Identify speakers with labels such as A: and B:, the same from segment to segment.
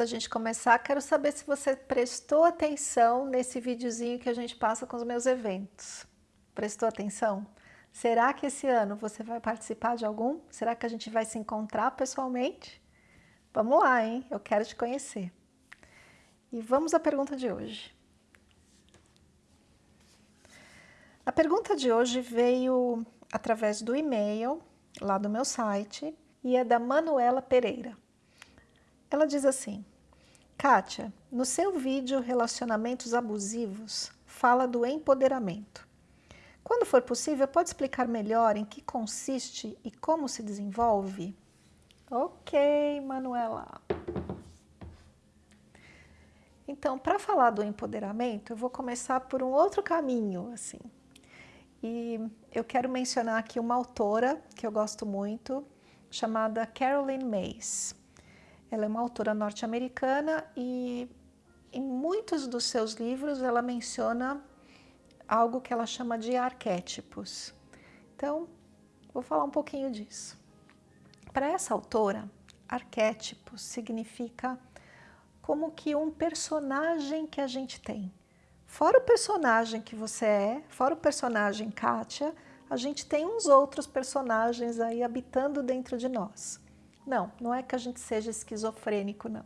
A: Da gente começar, quero saber se você prestou atenção nesse videozinho que a gente passa com os meus eventos. Prestou atenção? Será que esse ano você vai participar de algum? Será que a gente vai se encontrar pessoalmente? Vamos lá, hein? Eu quero te conhecer. E vamos à pergunta de hoje. A pergunta de hoje veio através do e-mail lá do meu site e é da Manuela Pereira. Ela diz assim, Kátia, no seu vídeo Relacionamentos Abusivos, fala do empoderamento. Quando for possível, pode explicar melhor em que consiste e como se desenvolve? Ok, Manuela. Então, para falar do empoderamento, eu vou começar por um outro caminho, assim. E eu quero mencionar aqui uma autora que eu gosto muito, chamada Carolyn Mays. Ela é uma autora norte-americana e em muitos dos seus livros ela menciona algo que ela chama de arquétipos. Então, vou falar um pouquinho disso. Para essa autora, arquétipos significa como que um personagem que a gente tem. Fora o personagem que você é, fora o personagem Kátia, a gente tem uns outros personagens aí habitando dentro de nós. Não, não é que a gente seja esquizofrênico, não.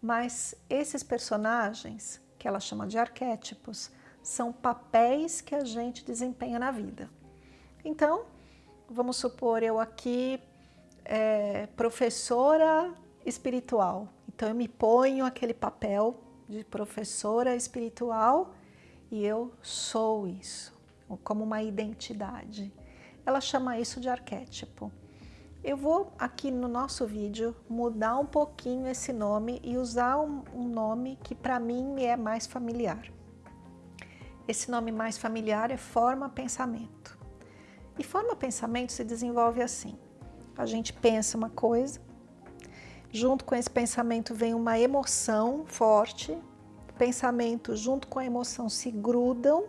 A: Mas esses personagens, que ela chama de arquétipos, são papéis que a gente desempenha na vida. Então, vamos supor eu aqui, é, professora espiritual. Então eu me ponho aquele papel de professora espiritual e eu sou isso, como uma identidade. Ela chama isso de arquétipo. Eu vou aqui no nosso vídeo mudar um pouquinho esse nome e usar um, nome que para mim me é mais familiar. Esse nome mais familiar é forma pensamento. E forma pensamento se desenvolve assim. A gente pensa uma coisa, junto com esse pensamento vem uma emoção forte, o pensamento junto com a emoção se grudam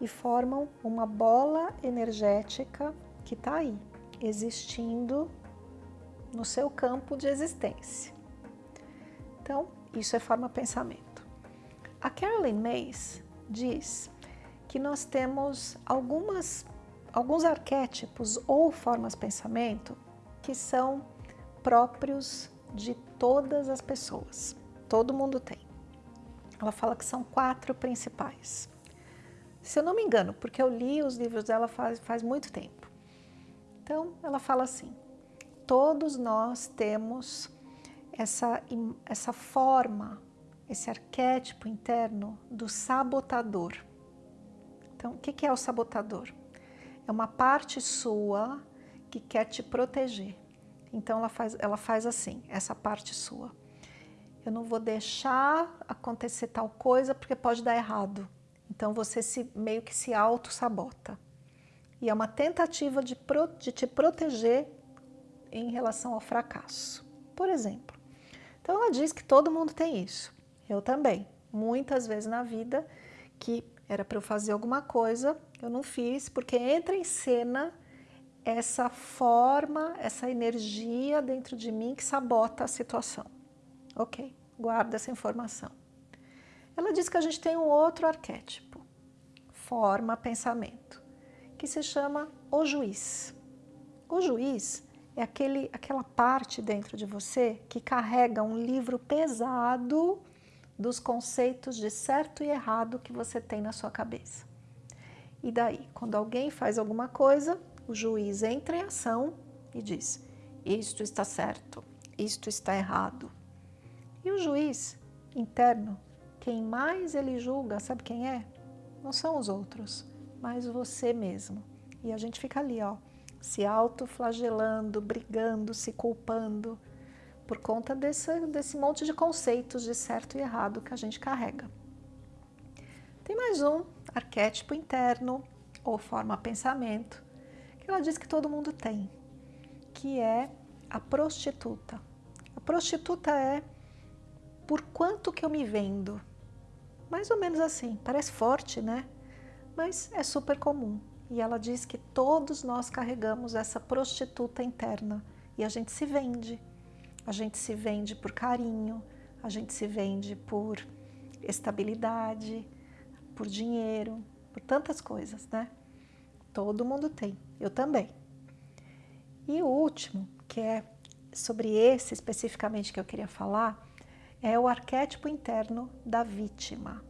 A: e formam uma bola energética que está aí existindo no seu campo de existência. Então, isso é forma pensamento. A Carolyn Mays diz que nós temos algumas, alguns arquétipos ou formas pensamento que são próprios de todas as pessoas. Todo mundo tem. Ela fala que são quatro principais. Se eu não me engano, porque eu li os livros dela faz, faz muito tempo. Então, ela fala assim, todos nós temos essa, essa forma, esse arquétipo interno do sabotador. Então, o que é o sabotador? É uma parte sua que quer te proteger. Então, ela faz, ela faz assim, essa parte sua. Eu não vou deixar acontecer tal coisa porque pode dar errado. Então, você se, meio que se auto-sabota e é uma tentativa de, pro, de te proteger em relação ao fracasso. Por exemplo, então ela diz que todo mundo tem isso, eu também. Muitas vezes na vida que era para eu fazer alguma coisa, eu não fiz, porque entra em cena essa forma, essa energia dentro de mim que sabota a situação. Ok, guarda essa informação. Ela diz que a gente tem um outro arquétipo, forma, pensamento que se chama o juiz. O juiz é aquele, aquela parte dentro de você que carrega um livro pesado dos conceitos de certo e errado que você tem na sua cabeça. E daí, quando alguém faz alguma coisa, o juiz entra em ação e diz, isto está certo, isto está errado. E o juiz interno, quem mais ele julga, sabe quem é? Não são os outros, mas você mesmo. E a gente fica ali, ó, se autoflagelando, brigando, se culpando, por conta desse, desse monte de conceitos de certo e errado que a gente carrega. Tem mais um arquétipo interno, ou forma pensamento, que ela diz que todo mundo tem, que é a prostituta. A prostituta é por quanto que eu me vendo. Mais ou menos assim, parece forte, né? Mas é super comum. E ela diz que todos nós carregamos essa prostituta interna e a gente se vende. A gente se vende por carinho, a gente se vende por estabilidade, por dinheiro, por tantas coisas, né? Todo mundo tem, eu também. E o último, que é sobre esse especificamente que eu queria falar, é o arquétipo interno da vítima.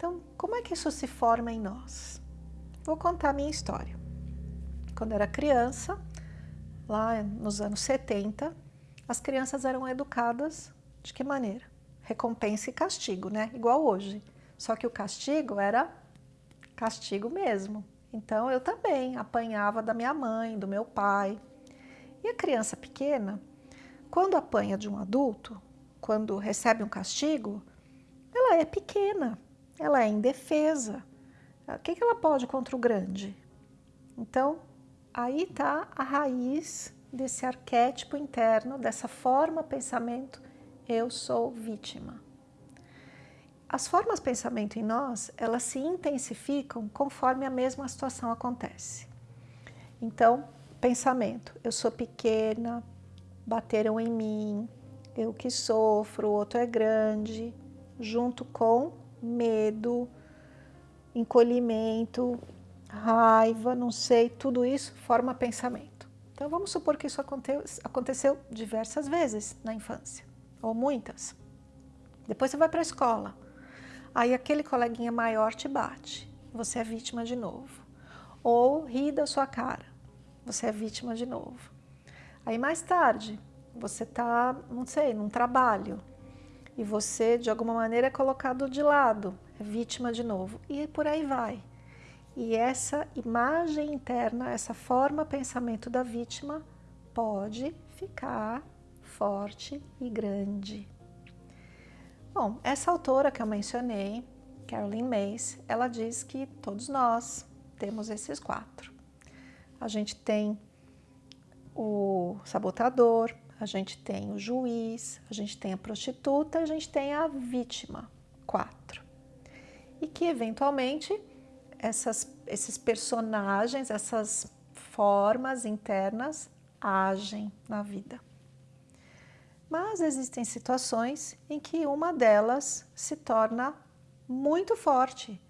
A: Então, como é que isso se forma em nós? Vou contar a minha história. Quando era criança, lá nos anos 70, as crianças eram educadas de que maneira? Recompensa e castigo, né? Igual hoje. Só que o castigo era castigo mesmo. Então eu também apanhava da minha mãe, do meu pai. E a criança pequena, quando apanha de um adulto, quando recebe um castigo, ela é pequena, ela é indefesa. O que, que ela pode contra o grande? Então, aí está a raiz desse arquétipo interno, dessa forma pensamento, eu sou vítima. As formas pensamento em nós, elas se intensificam conforme a mesma situação acontece. Então, pensamento, eu sou pequena, bateram em mim, eu que sofro, o outro é grande, junto com medo, encolhimento, raiva, não sei, tudo isso forma pensamento. Então vamos supor que isso aconteceu diversas vezes na infância, ou muitas. Depois você vai para a escola, aí aquele coleguinha maior te bate, você é vítima de novo. Ou ri da sua cara, você é vítima de novo. Aí mais tarde, você está, não sei, num trabalho, e você de alguma maneira é colocado de lado, é vítima de novo, e por aí vai. E essa imagem interna, essa forma pensamento da vítima pode ficar forte e grande. Bom, essa autora que eu mencionei, Carolyn Mays, ela diz que todos nós temos esses quatro. A gente tem o sabotador, a gente tem o juiz, a gente tem a prostituta, a gente tem a vítima, quatro. E que eventualmente essas, esses personagens, essas formas internas agem na vida. Mas existem situações em que uma delas se torna muito forte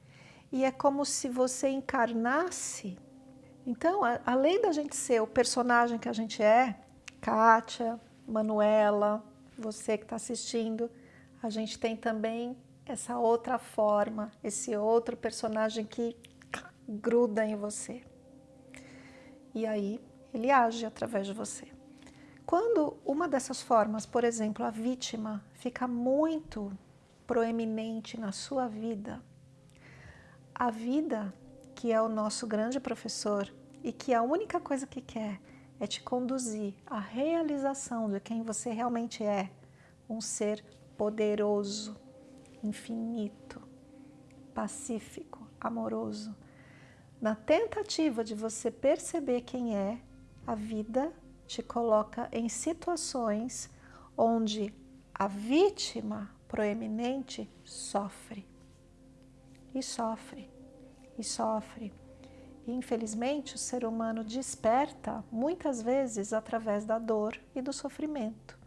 A: e é como se você encarnasse. Então, a, além da gente ser o personagem que a gente é, Kátia, Manuela, você que está assistindo, a gente tem também essa outra forma, esse outro personagem que gruda em você. E aí ele age através de você. Quando uma dessas formas, por exemplo, a vítima, fica muito proeminente na sua vida, a vida, que é o nosso grande professor e que a única coisa que quer é te conduzir à realização de quem você realmente é, um ser poderoso, infinito, pacífico, amoroso. Na tentativa de você perceber quem é, a vida te coloca em situações onde a vítima proeminente sofre, e sofre, e sofre, infelizmente, o ser humano desperta muitas vezes através da dor e do sofrimento.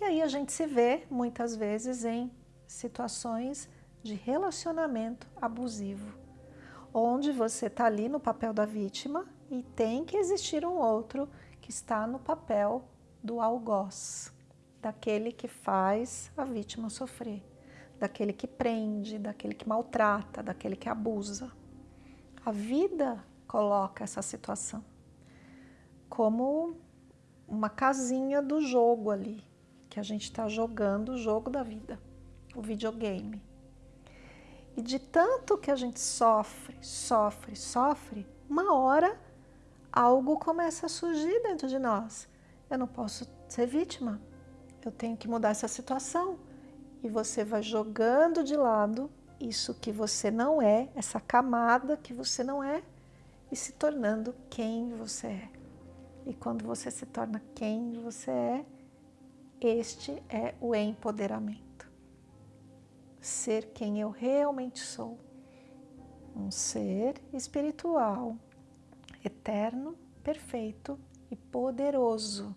A: E aí a gente se vê muitas vezes em situações de relacionamento abusivo, onde você está ali no papel da vítima e tem que existir um outro que está no papel do algoz, daquele que faz a vítima sofrer, daquele que prende, daquele que maltrata, daquele que abusa. A vida coloca essa situação como uma casinha do jogo ali, que a gente está jogando o jogo da vida, o videogame. E de tanto que a gente sofre, sofre, sofre, uma hora algo começa a surgir dentro de nós. Eu não posso ser vítima, eu tenho que mudar essa situação. E você vai jogando de lado isso que você não é, essa camada que você não é, e se tornando quem você é. E quando você se torna quem você é, este é o empoderamento. Ser quem eu realmente sou. Um ser espiritual, eterno, perfeito e poderoso.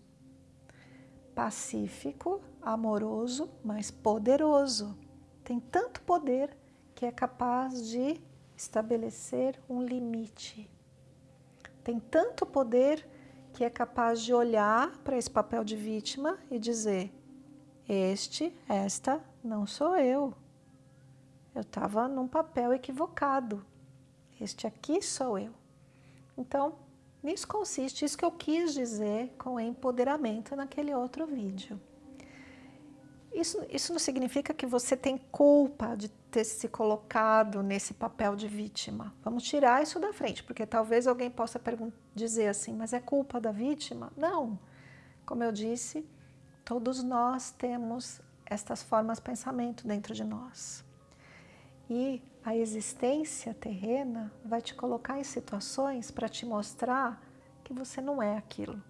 A: pacífico, amoroso, mas poderoso. Tem tanto poder que é capaz de estabelecer um limite. Tem tanto poder que é capaz de olhar para esse papel de vítima e dizer: Este, esta, não sou eu. Eu estava num papel equivocado. Este aqui sou eu. Então, nisso consiste isso que eu quis dizer com empoderamento naquele outro vídeo. Isso, isso não significa que você tem culpa de ter se colocado nesse papel de vítima. Vamos tirar isso da frente, porque talvez alguém possa dizer assim, mas é culpa da vítima? Não. Como eu disse, todos nós temos estas formas de pensamento dentro de nós. E a existência terrena vai te colocar em situações para te mostrar que você não é aquilo,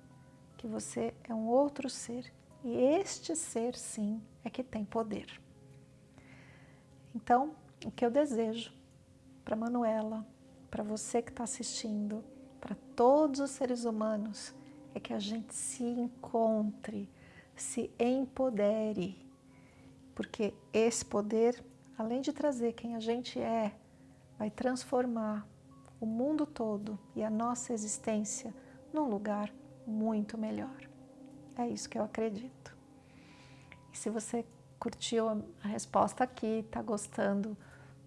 A: que você é um outro ser e este ser, sim, é que tem poder. Então, o que eu desejo para Manuela, para você que está assistindo, para todos os seres humanos, é que a gente se encontre, se empodere, porque esse poder, além de trazer quem a gente é, vai transformar o mundo todo e a nossa existência num lugar muito melhor. É isso que eu acredito. E se você curtiu a resposta aqui, está gostando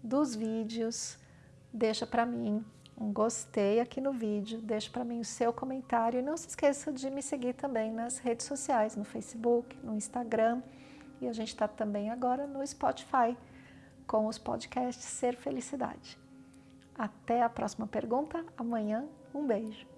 A: dos vídeos, deixa para mim um gostei aqui no vídeo, deixa para mim o seu comentário e não se esqueça de me seguir também nas redes sociais, no Facebook, no Instagram e a gente está também agora no Spotify com os podcasts Ser Felicidade. Até a próxima pergunta, amanhã, um beijo.